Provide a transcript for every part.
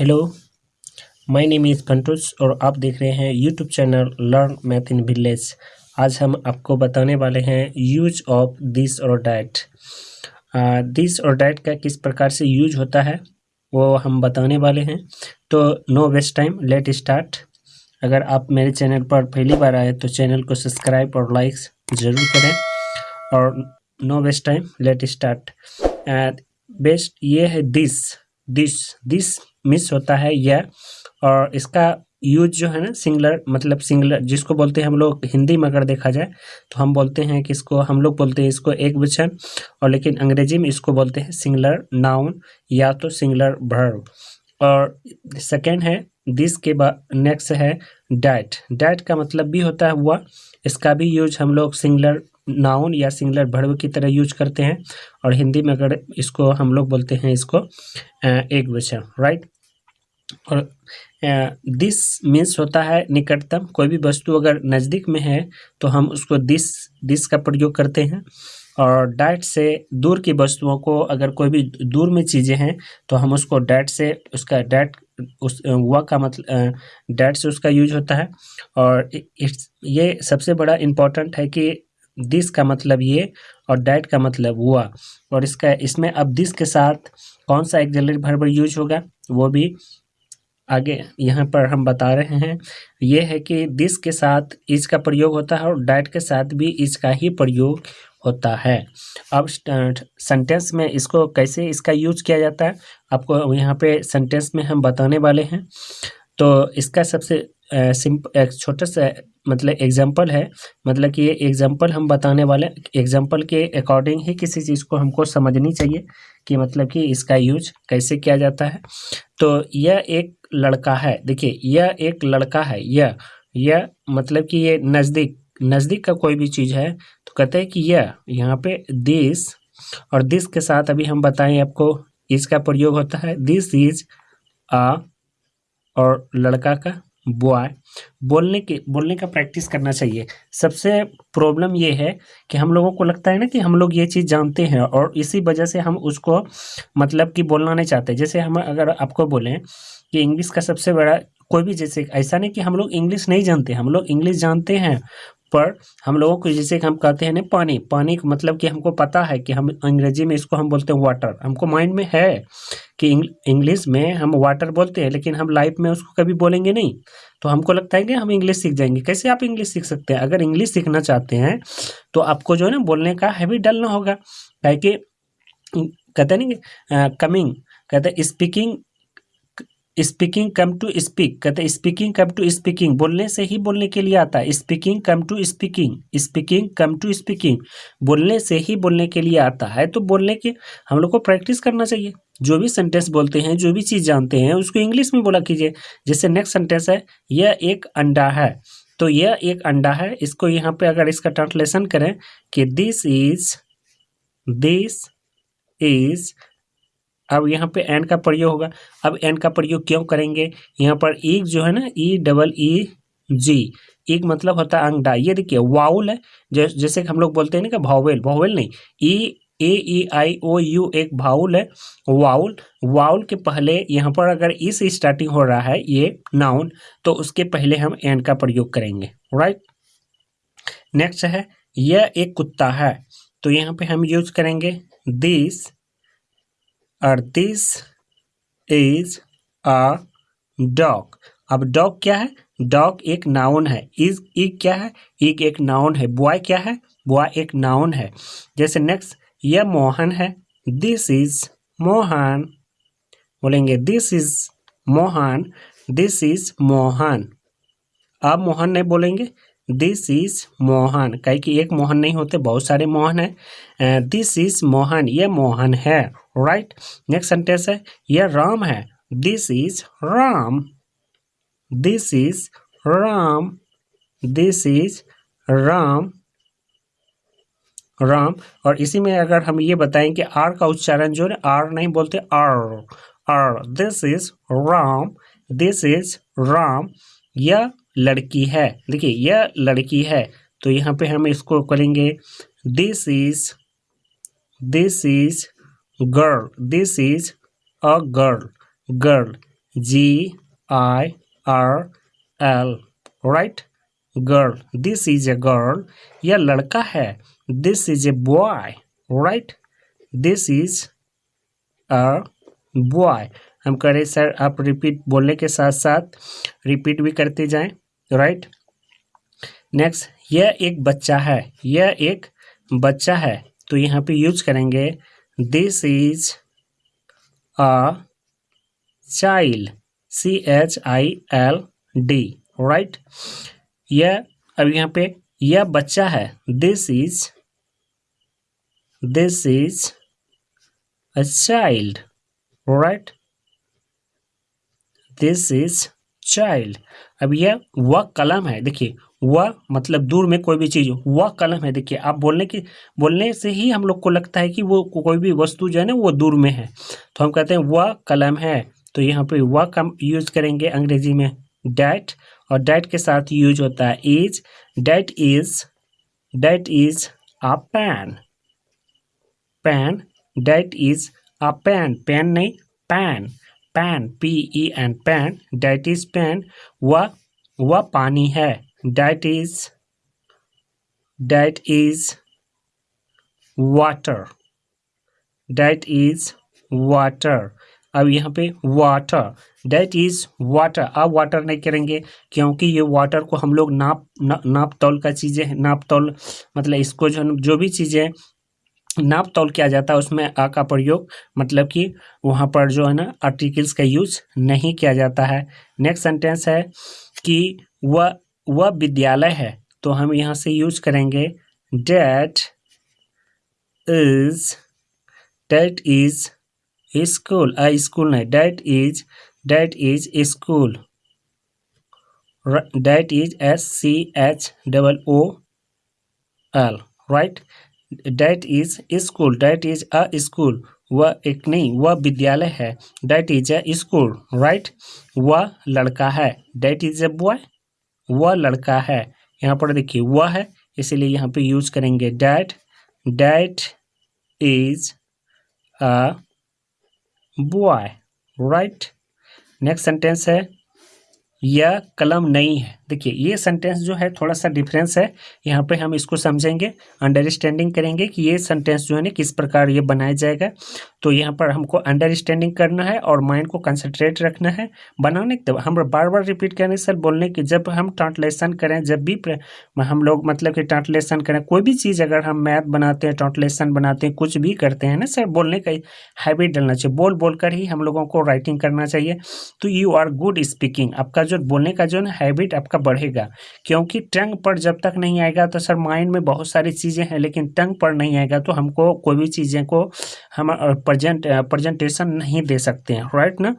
Hello my name is Pantus और आप देख रहे हैं YouTube channel learn math in village आज हम आपको बताने वाले हैं यूज़ ऑफ़ दिस और डैट दिस और डैट का किस प्रकार से यूज़ होता है, वो हम बताने वाले हैं। तो no waste time let start अगर आप मेरे चैनल पर पहली बार आए तो चैनल को सब्सक्राइब और लाइक्स ज़रूर करें। और no waste time let start best ये है दिस दिस दिस मिस होता है यह और इसका यूज़ जो है ना सिंगलर मतलब सिंगलर जिसको बोलते हैं हम लोग हिंदी में अगर देखा जाए तो हम बोलते हैं कि इसको, हम लोग बोलते हैं इसको एक वचन, और लेकिन अंग्रेज़ी में इसको बोलते हैं सिंगलर नाउन या तो सिंगलर भर्व और सेकेंड है दिस के बाद नेक्स्ट है डैट डैट का मतलब भी होता है हुआ, इसका भी यूज़ हम लोग सिंगलर नाउन या सिंगलर भर्व की तरह यूज़ करते हैं और हिंदी में अगर इसको हम लोग बोलते हैं इसको एक वचन राइट और दिस मीन्स होता है निकटतम। कोई भी वस्तु अगर नज़दीक में है तो हम उसको दिस दिस का प्रयोग करते हैं। और डैट से दूर की वस्तुओं को अगर कोई भी दूर में चीज़ें हैं तो हम उसको डैट से उसका डैट उस हुआ का मतलब डैट से उसका यूज़ होता है। और ये सबसे बड़ा इम्पोर्टेंट है कि दिस का मतलब ये और डैट का मतलब हुआ। और इसका, इसमें अब दिस के साथ कौन सा एक्जलरी भर यूज़ होगा, वो भी आगे यहाँ पर हम बता रहे हैं। ये है कि दिस के साथ इज़ का प्रयोग होता है और डैट के साथ भी इज़ का ही प्रयोग होता है। अब सेंटेंस में इसको कैसे इसका यूज़ किया जाता है, आपको यहाँ पे सेंटेंस में हम बताने वाले हैं। तो इसका सबसे एक छोटा सा मतलब एग्ज़ाम्पल है। मतलब कि ये एग्ज़ाम्पल हम बताने वाले एग्ज़ाम्पल के अकॉर्डिंग ही किसी चीज़ को हमको समझनी चाहिए कि मतलब कि इसका यूज़ कैसे किया जाता है। तो यह एक लड़का है। देखिए, यह एक लड़का है। यह यह मतलब कि ये नज़दीक नज़दीक का कोई भी चीज़ है तो कहते हैं कि यह, यहाँ पे दिस और दिस के साथ अभी हम बताएँ आपको, इसका प्रयोग होता है। दिस इज़ आ और लड़का का बॉय बोलने के, बोलने का प्रैक्टिस करना चाहिए। सबसे प्रॉब्लम ये है कि हम लोगों को लगता है ना कि हम लोग ये चीज़ जानते हैं और इसी वजह से हम उसको मतलब कि बोलना नहीं चाहते। जैसे हम अगर आपको बोलें कि इंग्लिश का सबसे बड़ा कोई भी, जैसे ऐसा नहीं कि हम लोग इंग्लिश नहीं जानते। हम लोग इंग्लिश जानते हैं, पर हम लोगों को जैसे हम कहते हैं ना पानी। पानी मतलब कि हमको पता है कि हम अंग्रेज़ी में इसको हम बोलते हैं वाटर हमको माइंड में है। कि इंग्लिश में हम वाटर बोलते हैं, लेकिन हम लाइफ में उसको कभी बोलेंगे नहीं। तो हमको लगता है कि हम इंग्लिश सीख जाएँगे। कैसे आप इंग्लिश सीख सकते हैं? अगर इंग्लिश सीखना चाहते हैं तो आपको जो है ना, बोलने का हैबिट डालना होगा। कि, कहते नहीं कमिंग कहते speaking speaking come to speak कहते हैं स्पीकिंग कम टू स्पीकिंग बोलने से ही बोलने के लिए आता है। Speaking come to speaking speaking come to speaking बोलने से ही बोलने के लिए आता है। तो बोलने के हम लोग को प्रैक्टिस करना चाहिए। जो भी सेंटेंस बोलते हैं, जो भी चीज़ जानते हैं, उसको इंग्लिश में बोला कीजिए। जैसे नेक्स्ट सेंटेंस है, यह एक अंडा है। तो यह एक अंडा है। इसको यहाँ पे अगर इसका ट्रांसलेशन करें कि दिस इज़ दिस इज़ अब यहाँ पे एन का प्रयोग होगा। अब एन का प्रयोग क्यों करेंगे? यहाँ पर एक जो है ना ई डबल ई जी एक मतलब होता है अंगडा ये देखिए वाउल है। जैसे हम लोग बोलते हैं ना कि भावेल भावेल नहीं ई ए ई आई ओ यू एक भाउल है वाउल वाउल के पहले यहाँ पर अगर इस स्टार्टिंग हो रहा है, ये नाउन तो उसके पहले हम एन का प्रयोग करेंगे राइट नेक्स्ट है, यह एक कुत्ता है तो यहाँ पे हम यूज़ करेंगे दिस और दिस इज़ अ डॉग अब डॉग क्या है? डॉग एक नाउन है इज़ इग क्या है? इग एक नाउन है बॉय क्या है? बॉय एक नाउन है. जैसे नेक्स्ट यह मोहन है। This is Mohan. बोलेंगे this is Mohan. This is Mohan. अब मोहन नहीं बोलेंगे। This is Mohan. कहीं कि एक मोहन नहीं होते, बहुत सारे मोहन है। This is Mohan. ये मोहन है। राइट नेक्स्ट सेंटेंस है। यह राम है। This is Ram. This is Ram. This is Ram. Ram. और इसी में अगर हम ये बताएँ कि आर का उच्चारण जो है, आर नहीं बोलते, are. Are this is Ram this is Ram. यह लड़की है। देखिए, यह लड़की है। तो यहाँ पे हम इसको करेंगे this is this is girl this is a girl girl G I R L right girl this is a girl यह लड़का है। This is a boy right this is a boy हम कह रहे सर, आप रिपीट बोलने के साथ साथ रिपीट भी करते जाएँ राइट नेक्स्ट यह एक बच्चा है। यह एक बच्चा है। तो यहाँ पे यूज़ करेंगे this is a child C H I L D right यह, अब यहाँ पे, यह बच्चा है। This is this is a child right this is child अब यह वह कलम है। देखिए वह मतलब दूर में कोई भी चीज़ वह कलम है। देखिए, आप बोलने की, बोलने से ही हम लोग को लगता है कि वो कोई भी वस्तु जो है ना, वो दूर में है। तो हम कहते हैं वह कलम है। तो यहाँ पे वह कम यूज़ करेंगे अंग्रेज़ी में। डैट और डैट के साथ यूज़ होता है is that is that is a pen pen that is a pen pen नहीं pen pen P E N pen that is pen वह वह पानी है that is that is water that is water अब यहाँ पे वाटर डेट इज़ वाटर अब water नहीं करेंगे क्योंकि ये वाटर को हम लोग नाप ना, नाप तौल का चीज़ें नाप तौल मतलब इसको जो जो भी चीज़ें नाप तौल किया जाता है, उसमें आ का प्रयोग मतलब कि वहाँ पर जो है ना आर्टिकल्स का यूज़ नहीं किया जाता है। नेक्स्ट सेंटेंस है कि वह वह विद्यालय है तो हम यहाँ से यूज़ करेंगे that is that is school school नहीं that is that is school that is S C H double O L right that is school that is a school वह एक नहीं, वह विद्यालय है। That is a school right वह लड़का है। डैट इज़ ए बॉय वह लड़का है। यहाँ पर देखिए, वह है, इसीलिए यहाँ पे यूज़ करेंगे that that is a boy right next sentence है, यह कलम नहीं है। देखिए, ये सेंटेंस जो है थोड़ा सा डिफरेंस है। यहाँ पे हम इसको समझेंगे अंडरस्टैंडिंग करेंगे कि ये सेंटेंस जो है ना, किस प्रकार ये बनाया जाएगा। तो यहाँ पर हमको अंडरस्टैंडिंग करना है और माइंड को कंसंट्रेट रखना है। बनाने के हम बार बार रिपीट करें सर, बोलने की, जब हम ट्रांसलेशन करें, जब भी हम लोग मतलब कि ट्रांसलेशन करें, कोई भी चीज़ अगर हम मैथ बनाते हैं ट्रांसलेशन बनाते हैं, कुछ भी करते हैं ना सर, बोलने का हैबिट डलना चाहिए। बोल बोल कर ही हम लोगों को राइटिंग करना चाहिए। तो यू आर गुड स्पीकिंग आपका जो बोलने का जो है हैबिट आपका बढ़ेगा। क्योंकि टंग पर जब तक नहीं आएगा तो सर माइंड में बहुत सारी चीज़ें हैं, लेकिन टंग पर नहीं आएगा तो हमको कोई भी चीज़ें को हम प्रजेंट प्रजेंटेशन नहीं दे सकते हैं राइट ना?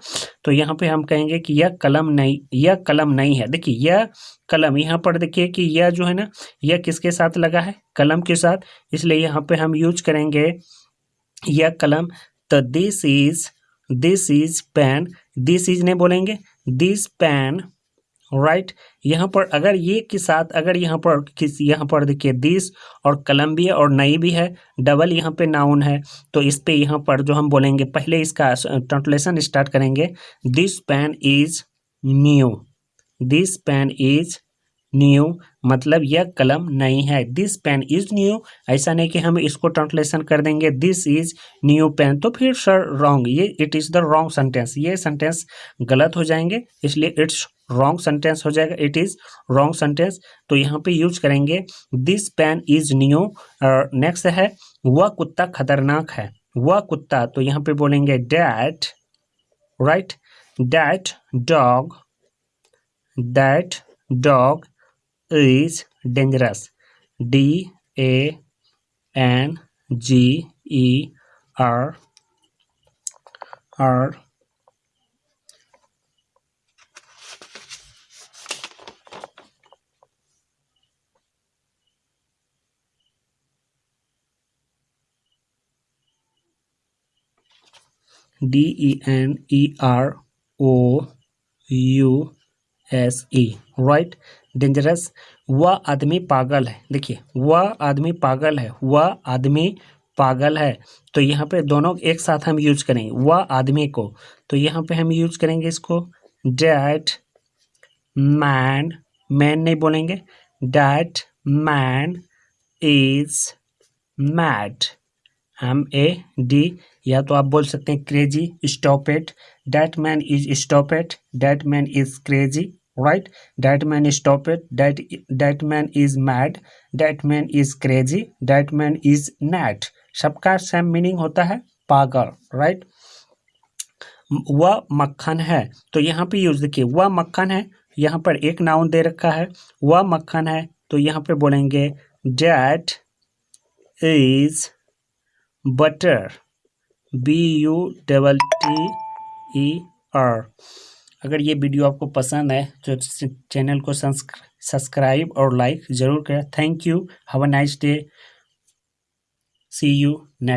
तो यहाँ पे हम कहेंगे कि यह कलम नहीं, यह कलम नहीं है। देखिए, यह कलम, यहाँ पर देखिए कि यह जो है ना, यह किसके साथ लगा है? कलम के साथ। इसलिए यहाँ पे हम यूज़ करेंगे, यह कलम तो this is this is pen this is नहीं बोलेंगे दिस पेन राइट यहाँ पर अगर ये के साथ, अगर यहाँ पर किस, यहाँ पर देखिए दिस और कलम भी है और नई भी है डबल यहाँ पे नाउन है तो इस पे यहाँ पर जो हम बोलेंगे, पहले इसका ट्रांसलेशन स्टार्ट करेंगे। This pen is new this pen is new मतलब यह कलम नहीं है। दिस पेन इज़ न्यू ऐसा नहीं कि हम इसको ट्रांसलेशन कर देंगे। दिस इज़ न्यू पेन तो फिर सर रॉन्ग ये it is the wrong sentence ये सेंटेंस गलत हो जाएँगे, इसलिए इट्स रॉन्ग सेंटेंस हो जाएगा इट इज़ रॉन्ग सेंटेंस तो यहाँ पे यूज़ करेंगे this pen is new next है, वह कुत्ता खतरनाक है, वह कुत्ता। तो यहाँ पे बोलेंगे that right that dog that dog is dangerous D A N G E R R D E N E R O U S E right dangerous वह आदमी पागल है। देखिए, वह आदमी पागल है। वह आदमी पागल है। तो यहाँ पे दोनों एक साथ हम यूज़ करेंगे। वह आदमी को। तो यहाँ पे हम यूज़ करेंगे इसको। डैट मैन मैन नहीं बोलेंगे। That man is mad M A D या तो आप बोल सकते हैं crazy stop it that man is stop at that man is crazy right that man stop it that that man is mad that man is crazy that man is nut सबका same meaning होता है पागल right वह मक्खन है। तो यहाँ पे यूज़ देखिए वह मक्खन है, यहाँ पर एक नाउन दे रखा है। वह मक्खन है तो यहाँ पे बोलेंगे that is butter B U double T E R. अगर ये वीडियो आपको पसंद है तो चैनल को सब्सक्राइब और लाइक ज़रूर करें। Thank you. Have a nice day. See you next.